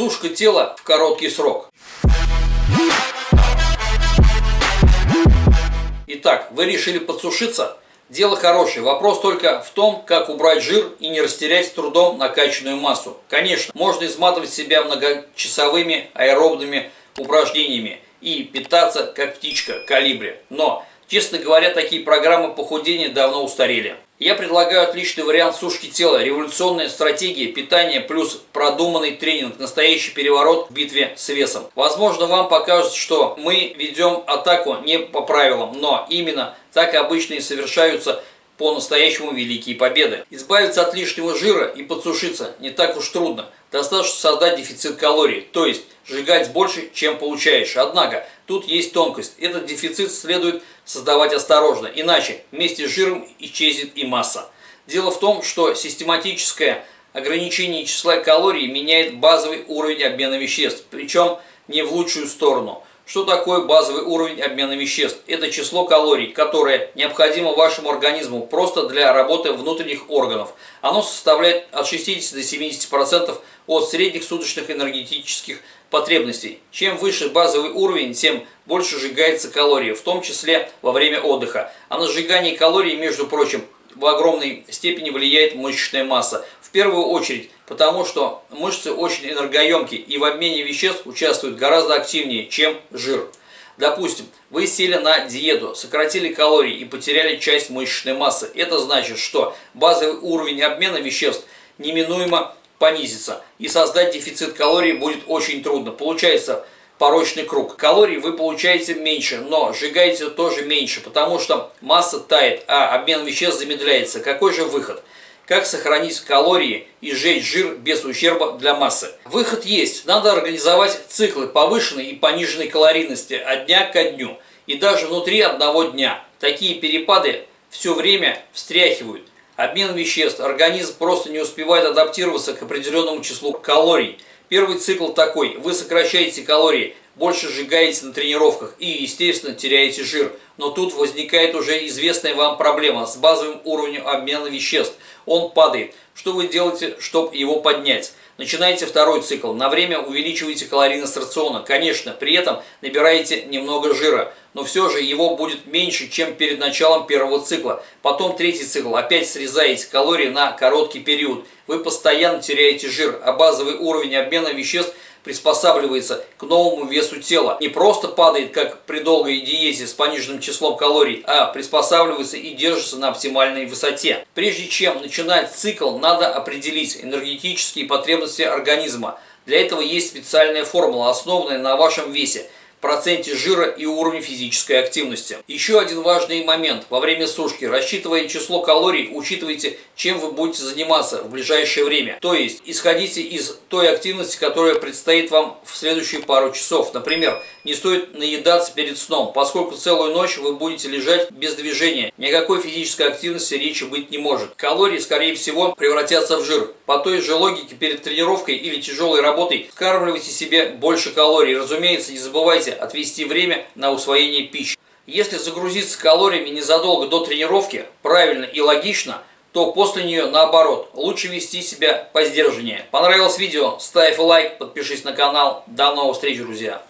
Сушка тела в короткий срок. Итак, вы решили подсушиться? Дело хорошее. Вопрос только в том, как убрать жир и не растерять трудом накачанную массу. Конечно, можно изматывать себя многочасовыми аэробными упражнениями и питаться как птичка калибре. Но, честно говоря, такие программы похудения давно устарели. Я предлагаю отличный вариант сушки тела, революционная стратегия питания плюс продуманный тренинг, настоящий переворот в битве с весом. Возможно, вам покажется, что мы ведем атаку не по правилам, но именно так обычно и совершаются по-настоящему великие победы. Избавиться от лишнего жира и подсушиться не так уж трудно. Достаточно создать дефицит калорий, то есть сжигать больше, чем получаешь. Однако, тут есть тонкость. Этот дефицит следует создавать осторожно, иначе вместе с жиром исчезнет и масса. Дело в том, что систематическое ограничение числа калорий меняет базовый уровень обмена веществ, причем не в лучшую сторону – что такое базовый уровень обмена веществ? Это число калорий, которое необходимо вашему организму просто для работы внутренних органов. Оно составляет от 60 до 70% от средних суточных энергетических потребностей. Чем выше базовый уровень, тем больше сжигается калорий, в том числе во время отдыха. А на сжигание калорий, между прочим, в огромной степени влияет мышечная масса. В первую очередь, потому что мышцы очень энергоемкие и в обмене веществ участвуют гораздо активнее, чем жир. Допустим, вы сели на диету, сократили калории и потеряли часть мышечной массы. Это значит, что базовый уровень обмена веществ неминуемо понизится, и создать дефицит калорий будет очень трудно. Получается, порочный круг. Калорий вы получаете меньше, но сжигаете тоже меньше, потому что масса тает, а обмен веществ замедляется. Какой же выход? Как сохранить калории и сжечь жир без ущерба для массы? Выход есть. Надо организовать циклы повышенной и пониженной калорийности от дня ко дню. И даже внутри одного дня. Такие перепады все время встряхивают. Обмен веществ. Организм просто не успевает адаптироваться к определенному числу калорий. Первый цикл такой. Вы сокращаете калории, больше сжигаете на тренировках и, естественно, теряете жир. Но тут возникает уже известная вам проблема с базовым уровнем обмена веществ. Он падает. Что вы делаете, чтобы его поднять? Начинаете второй цикл. На время увеличиваете калорийность рациона. Конечно, при этом набираете немного жира. Но все же его будет меньше, чем перед началом первого цикла. Потом третий цикл. Опять срезаете калории на короткий период. Вы постоянно теряете жир, а базовый уровень обмена веществ – приспосабливается к новому весу тела. Не просто падает, как при долгой диете с пониженным числом калорий, а приспосабливается и держится на оптимальной высоте. Прежде чем начинать цикл, надо определить энергетические потребности организма. Для этого есть специальная формула, основанная на вашем весе – проценте жира и уровне физической активности. Еще один важный момент. Во время сушки, рассчитывая число калорий, учитывайте, чем вы будете заниматься в ближайшее время. То есть, исходите из той активности, которая предстоит вам в следующие пару часов. Например, не стоит наедаться перед сном, поскольку целую ночь вы будете лежать без движения. Никакой физической активности речи быть не может. Калории, скорее всего, превратятся в жир. По той же логике, перед тренировкой или тяжелой работой, скармливайте себе больше калорий. Разумеется, не забывайте отвести время на усвоение пищи. Если загрузиться калориями незадолго до тренировки, правильно и логично, то после нее наоборот, лучше вести себя по сдержаннее. Понравилось видео? Ставь лайк, подпишись на канал. До новых встреч, друзья!